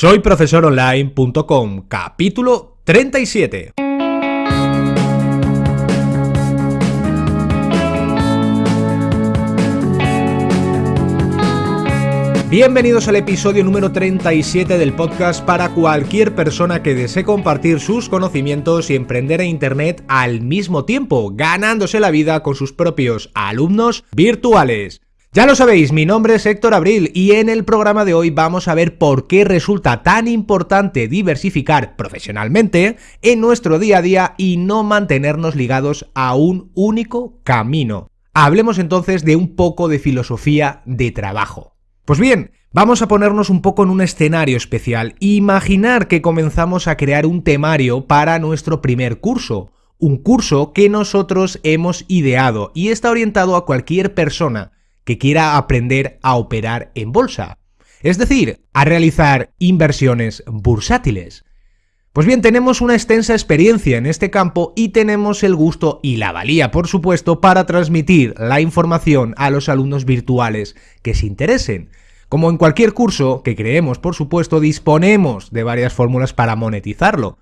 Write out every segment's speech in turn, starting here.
Soy profesoronline.com, capítulo 37. Bienvenidos al episodio número 37 del podcast para cualquier persona que desee compartir sus conocimientos y emprender en Internet al mismo tiempo, ganándose la vida con sus propios alumnos virtuales. Ya lo sabéis, mi nombre es Héctor Abril y en el programa de hoy vamos a ver por qué resulta tan importante diversificar profesionalmente en nuestro día a día y no mantenernos ligados a un único camino. Hablemos entonces de un poco de filosofía de trabajo. Pues bien, vamos a ponernos un poco en un escenario especial. Imaginar que comenzamos a crear un temario para nuestro primer curso. Un curso que nosotros hemos ideado y está orientado a cualquier persona que quiera aprender a operar en bolsa. Es decir, a realizar inversiones bursátiles. Pues bien, tenemos una extensa experiencia en este campo y tenemos el gusto y la valía, por supuesto, para transmitir la información a los alumnos virtuales que se interesen. Como en cualquier curso que creemos, por supuesto, disponemos de varias fórmulas para monetizarlo.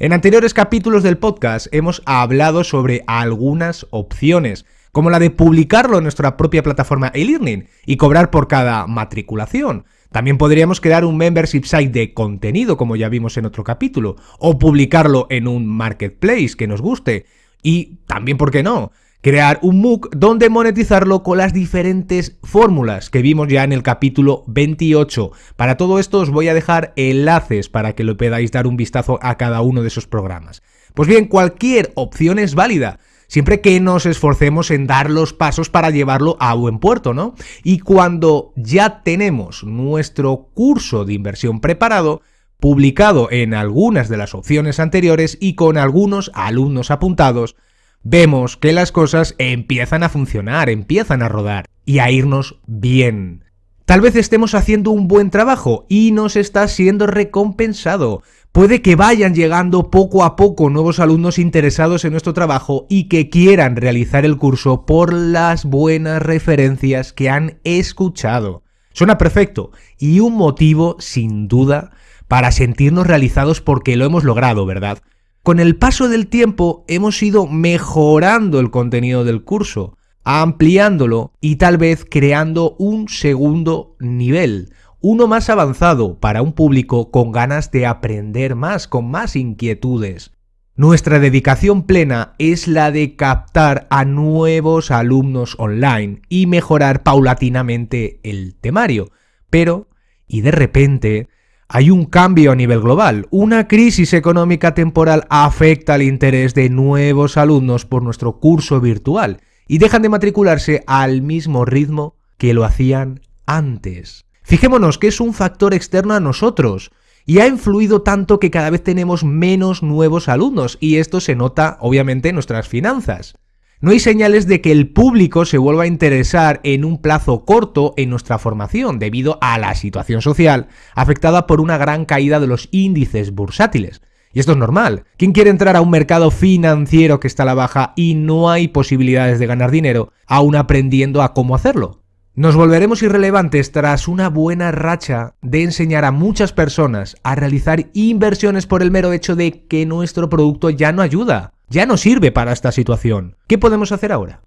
En anteriores capítulos del podcast hemos hablado sobre algunas opciones, como la de publicarlo en nuestra propia plataforma e-learning y cobrar por cada matriculación, también podríamos crear un membership site de contenido, como ya vimos en otro capítulo, o publicarlo en un marketplace que nos guste. Y también, ¿por qué no? Crear un MOOC donde monetizarlo con las diferentes fórmulas que vimos ya en el capítulo 28. Para todo esto os voy a dejar enlaces para que lo podáis dar un vistazo a cada uno de esos programas. Pues bien, cualquier opción es válida siempre que nos esforcemos en dar los pasos para llevarlo a buen puerto, ¿no? Y cuando ya tenemos nuestro curso de inversión preparado, publicado en algunas de las opciones anteriores y con algunos alumnos apuntados, vemos que las cosas empiezan a funcionar, empiezan a rodar y a irnos bien. Tal vez estemos haciendo un buen trabajo y nos está siendo recompensado, Puede que vayan llegando poco a poco nuevos alumnos interesados en nuestro trabajo y que quieran realizar el curso por las buenas referencias que han escuchado. Suena perfecto y un motivo, sin duda, para sentirnos realizados porque lo hemos logrado, ¿verdad? Con el paso del tiempo hemos ido mejorando el contenido del curso, ampliándolo y tal vez creando un segundo nivel, uno más avanzado para un público con ganas de aprender más, con más inquietudes. Nuestra dedicación plena es la de captar a nuevos alumnos online y mejorar paulatinamente el temario. Pero, y de repente, hay un cambio a nivel global. Una crisis económica temporal afecta al interés de nuevos alumnos por nuestro curso virtual y dejan de matricularse al mismo ritmo que lo hacían antes. Fijémonos que es un factor externo a nosotros y ha influido tanto que cada vez tenemos menos nuevos alumnos y esto se nota obviamente en nuestras finanzas. No hay señales de que el público se vuelva a interesar en un plazo corto en nuestra formación debido a la situación social afectada por una gran caída de los índices bursátiles. Y esto es normal. ¿Quién quiere entrar a un mercado financiero que está a la baja y no hay posibilidades de ganar dinero, aún aprendiendo a cómo hacerlo? Nos volveremos irrelevantes tras una buena racha de enseñar a muchas personas a realizar inversiones por el mero hecho de que nuestro producto ya no ayuda, ya no sirve para esta situación. ¿Qué podemos hacer ahora?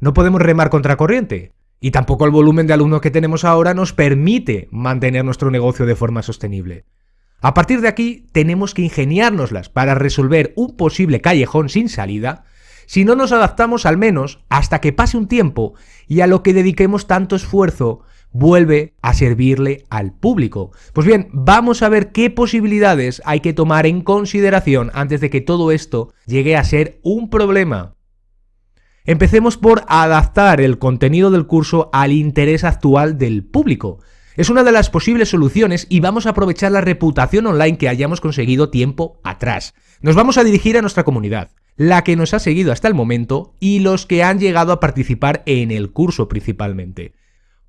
No podemos remar contra corriente. Y tampoco el volumen de alumnos que tenemos ahora nos permite mantener nuestro negocio de forma sostenible. A partir de aquí tenemos que ingeniárnoslas para resolver un posible callejón sin salida si no nos adaptamos al menos hasta que pase un tiempo y a lo que dediquemos tanto esfuerzo vuelve a servirle al público. Pues bien, vamos a ver qué posibilidades hay que tomar en consideración antes de que todo esto llegue a ser un problema. Empecemos por adaptar el contenido del curso al interés actual del público. Es una de las posibles soluciones y vamos a aprovechar la reputación online que hayamos conseguido tiempo atrás. Nos vamos a dirigir a nuestra comunidad la que nos ha seguido hasta el momento y los que han llegado a participar en el curso principalmente.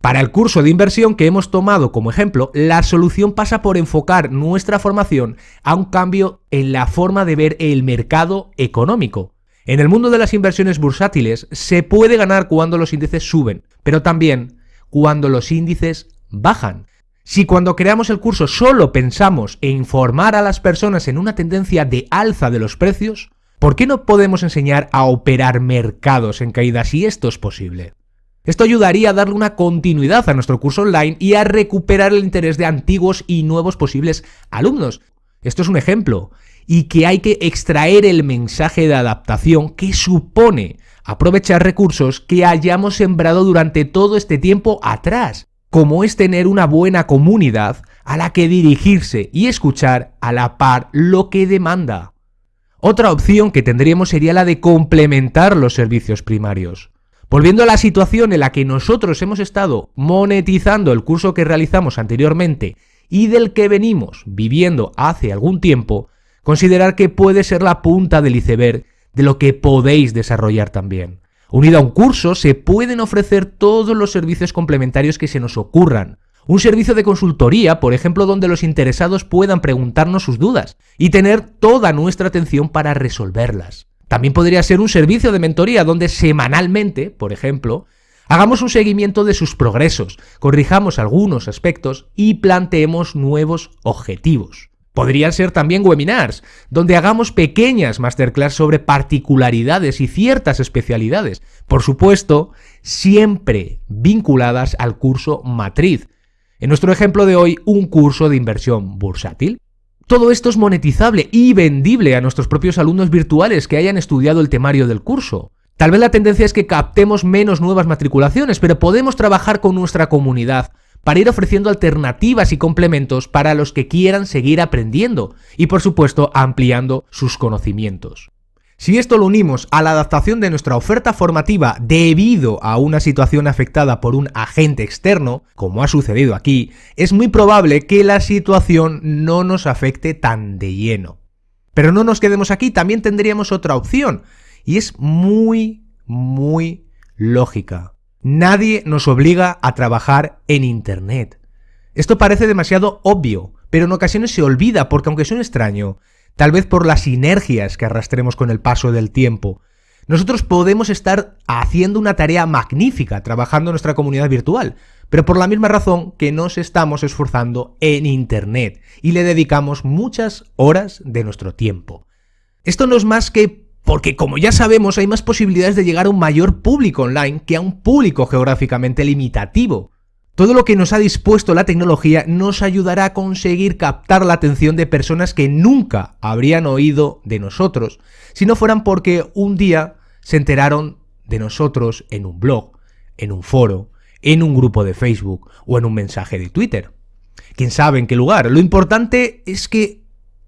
Para el curso de inversión que hemos tomado como ejemplo, la solución pasa por enfocar nuestra formación a un cambio en la forma de ver el mercado económico. En el mundo de las inversiones bursátiles se puede ganar cuando los índices suben, pero también cuando los índices bajan. Si cuando creamos el curso solo pensamos en informar a las personas en una tendencia de alza de los precios, ¿por qué no podemos enseñar a operar mercados en caída si esto es posible? Esto ayudaría a darle una continuidad a nuestro curso online y a recuperar el interés de antiguos y nuevos posibles alumnos. Esto es un ejemplo, y que hay que extraer el mensaje de adaptación que supone aprovechar recursos que hayamos sembrado durante todo este tiempo atrás como es tener una buena comunidad a la que dirigirse y escuchar a la par lo que demanda. Otra opción que tendríamos sería la de complementar los servicios primarios. Volviendo a la situación en la que nosotros hemos estado monetizando el curso que realizamos anteriormente y del que venimos viviendo hace algún tiempo, considerar que puede ser la punta del iceberg de lo que podéis desarrollar también. Unido a un curso se pueden ofrecer todos los servicios complementarios que se nos ocurran. Un servicio de consultoría, por ejemplo, donde los interesados puedan preguntarnos sus dudas y tener toda nuestra atención para resolverlas. También podría ser un servicio de mentoría donde semanalmente, por ejemplo, hagamos un seguimiento de sus progresos, corrijamos algunos aspectos y planteemos nuevos objetivos. Podrían ser también webinars, donde hagamos pequeñas masterclass sobre particularidades y ciertas especialidades, por supuesto, siempre vinculadas al curso matriz. En nuestro ejemplo de hoy, un curso de inversión bursátil. Todo esto es monetizable y vendible a nuestros propios alumnos virtuales que hayan estudiado el temario del curso. Tal vez la tendencia es que captemos menos nuevas matriculaciones, pero podemos trabajar con nuestra comunidad para ir ofreciendo alternativas y complementos para los que quieran seguir aprendiendo y por supuesto ampliando sus conocimientos. Si esto lo unimos a la adaptación de nuestra oferta formativa debido a una situación afectada por un agente externo, como ha sucedido aquí, es muy probable que la situación no nos afecte tan de lleno. Pero no nos quedemos aquí, también tendríamos otra opción, y es muy, muy lógica. Nadie nos obliga a trabajar en Internet. Esto parece demasiado obvio, pero en ocasiones se olvida porque aunque suene extraño, tal vez por las sinergias que arrastremos con el paso del tiempo, nosotros podemos estar haciendo una tarea magnífica trabajando en nuestra comunidad virtual, pero por la misma razón que nos estamos esforzando en Internet y le dedicamos muchas horas de nuestro tiempo. Esto no es más que porque como ya sabemos hay más posibilidades de llegar a un mayor público online que a un público geográficamente limitativo. Todo lo que nos ha dispuesto la tecnología nos ayudará a conseguir captar la atención de personas que nunca habrían oído de nosotros, si no fueran porque un día se enteraron de nosotros en un blog, en un foro, en un grupo de Facebook o en un mensaje de Twitter. ¿Quién sabe en qué lugar? Lo importante es que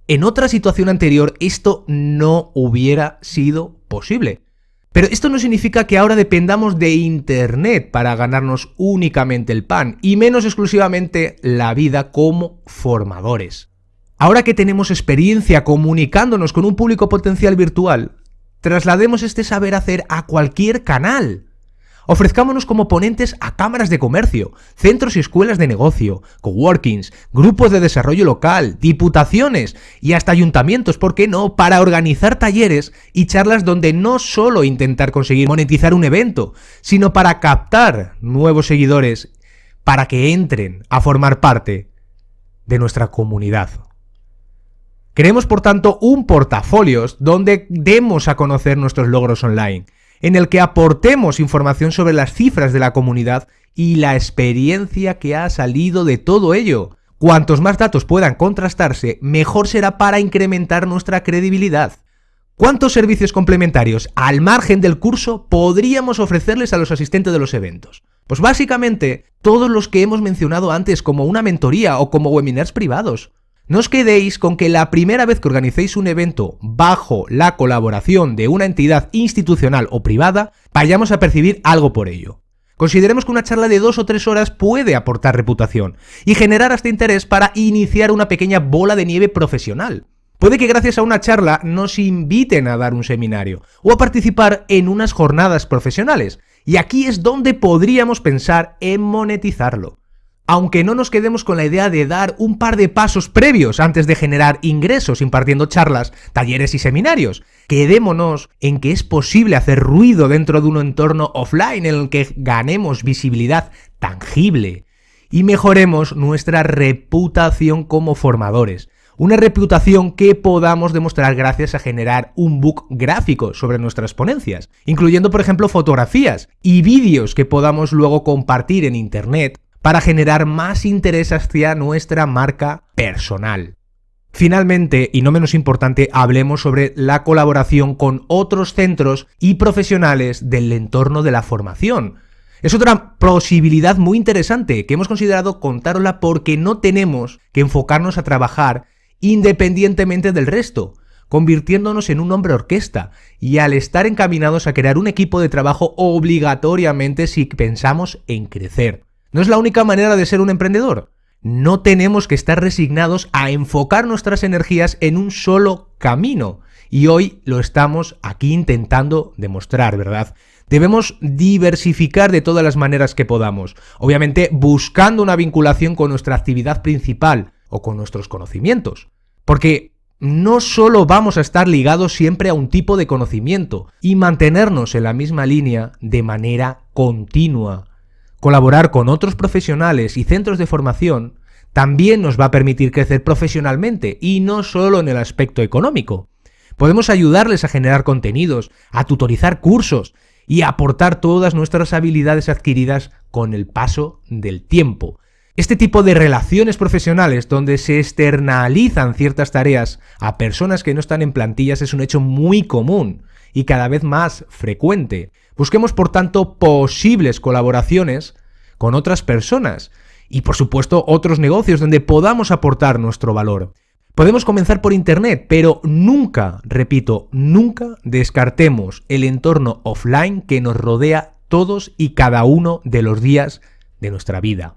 en otra situación anterior esto no hubiera sido posible. Pero esto no significa que ahora dependamos de Internet para ganarnos únicamente el pan, y menos exclusivamente la vida como formadores. Ahora que tenemos experiencia comunicándonos con un público potencial virtual, traslademos este saber hacer a cualquier canal. Ofrezcámonos como ponentes a cámaras de comercio, centros y escuelas de negocio, coworkings, grupos de desarrollo local, diputaciones y hasta ayuntamientos, ¿por qué no?, para organizar talleres y charlas donde no solo intentar conseguir monetizar un evento, sino para captar nuevos seguidores para que entren a formar parte de nuestra comunidad. Queremos, por tanto, un portafolios donde demos a conocer nuestros logros online, en el que aportemos información sobre las cifras de la comunidad y la experiencia que ha salido de todo ello. Cuantos más datos puedan contrastarse, mejor será para incrementar nuestra credibilidad. ¿Cuántos servicios complementarios al margen del curso podríamos ofrecerles a los asistentes de los eventos? Pues básicamente todos los que hemos mencionado antes como una mentoría o como webinars privados. No os quedéis con que la primera vez que organicéis un evento bajo la colaboración de una entidad institucional o privada, vayamos a percibir algo por ello. Consideremos que una charla de dos o tres horas puede aportar reputación y generar hasta interés para iniciar una pequeña bola de nieve profesional. Puede que gracias a una charla nos inviten a dar un seminario o a participar en unas jornadas profesionales, y aquí es donde podríamos pensar en monetizarlo aunque no nos quedemos con la idea de dar un par de pasos previos antes de generar ingresos impartiendo charlas, talleres y seminarios. Quedémonos en que es posible hacer ruido dentro de un entorno offline en el que ganemos visibilidad tangible y mejoremos nuestra reputación como formadores. Una reputación que podamos demostrar gracias a generar un book gráfico sobre nuestras ponencias, incluyendo por ejemplo fotografías y vídeos que podamos luego compartir en Internet para generar más interés hacia nuestra marca personal. Finalmente, y no menos importante, hablemos sobre la colaboración con otros centros y profesionales del entorno de la formación. Es otra posibilidad muy interesante que hemos considerado contarla porque no tenemos que enfocarnos a trabajar independientemente del resto, convirtiéndonos en un hombre orquesta y al estar encaminados a crear un equipo de trabajo obligatoriamente si pensamos en crecer. No es la única manera de ser un emprendedor. No tenemos que estar resignados a enfocar nuestras energías en un solo camino. Y hoy lo estamos aquí intentando demostrar, ¿verdad? Debemos diversificar de todas las maneras que podamos, obviamente buscando una vinculación con nuestra actividad principal, o con nuestros conocimientos. Porque no solo vamos a estar ligados siempre a un tipo de conocimiento y mantenernos en la misma línea de manera continua. Colaborar con otros profesionales y centros de formación también nos va a permitir crecer profesionalmente y no solo en el aspecto económico. Podemos ayudarles a generar contenidos, a tutorizar cursos y a aportar todas nuestras habilidades adquiridas con el paso del tiempo. Este tipo de relaciones profesionales donde se externalizan ciertas tareas a personas que no están en plantillas es un hecho muy común y cada vez más frecuente. Busquemos por tanto posibles colaboraciones con otras personas y por supuesto otros negocios donde podamos aportar nuestro valor. Podemos comenzar por Internet, pero nunca, repito, nunca descartemos el entorno offline que nos rodea todos y cada uno de los días de nuestra vida.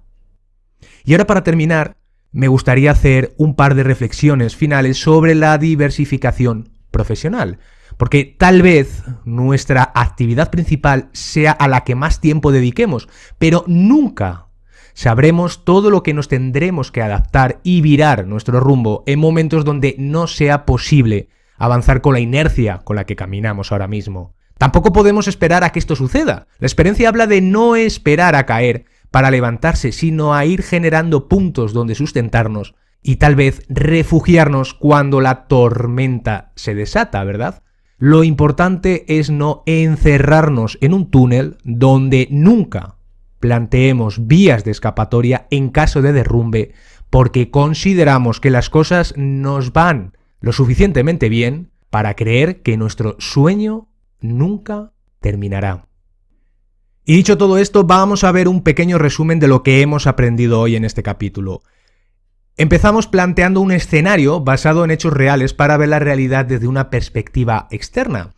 Y ahora para terminar, me gustaría hacer un par de reflexiones finales sobre la diversificación profesional. Porque tal vez nuestra actividad principal sea a la que más tiempo dediquemos, pero nunca sabremos todo lo que nos tendremos que adaptar y virar nuestro rumbo en momentos donde no sea posible avanzar con la inercia con la que caminamos ahora mismo. Tampoco podemos esperar a que esto suceda. La experiencia habla de no esperar a caer, para levantarse, sino a ir generando puntos donde sustentarnos y tal vez refugiarnos cuando la tormenta se desata, ¿verdad? Lo importante es no encerrarnos en un túnel donde nunca planteemos vías de escapatoria en caso de derrumbe porque consideramos que las cosas nos van lo suficientemente bien para creer que nuestro sueño nunca terminará. Y dicho todo esto, vamos a ver un pequeño resumen de lo que hemos aprendido hoy en este capítulo. Empezamos planteando un escenario basado en hechos reales para ver la realidad desde una perspectiva externa.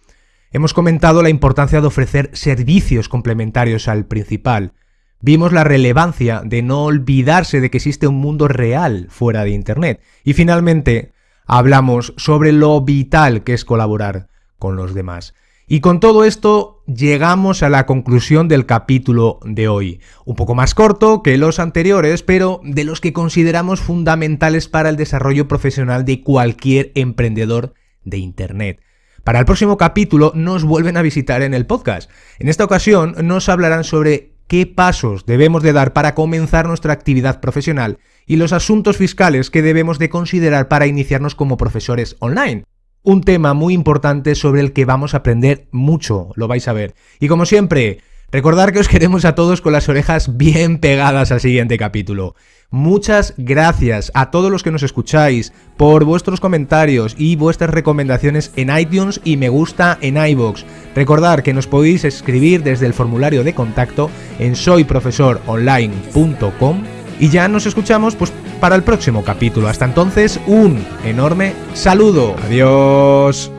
Hemos comentado la importancia de ofrecer servicios complementarios al principal. Vimos la relevancia de no olvidarse de que existe un mundo real fuera de Internet. Y finalmente, hablamos sobre lo vital que es colaborar con los demás. Y con todo esto llegamos a la conclusión del capítulo de hoy. Un poco más corto que los anteriores, pero de los que consideramos fundamentales para el desarrollo profesional de cualquier emprendedor de Internet. Para el próximo capítulo nos vuelven a visitar en el podcast. En esta ocasión nos hablarán sobre qué pasos debemos de dar para comenzar nuestra actividad profesional y los asuntos fiscales que debemos de considerar para iniciarnos como profesores online un tema muy importante sobre el que vamos a aprender mucho, lo vais a ver. Y como siempre, recordar que os queremos a todos con las orejas bien pegadas al siguiente capítulo. Muchas gracias a todos los que nos escucháis por vuestros comentarios y vuestras recomendaciones en iTunes y me gusta en iBox. Recordar que nos podéis escribir desde el formulario de contacto en soyprofesoronline.com y ya nos escuchamos pues para el próximo capítulo. Hasta entonces, un enorme saludo. Adiós.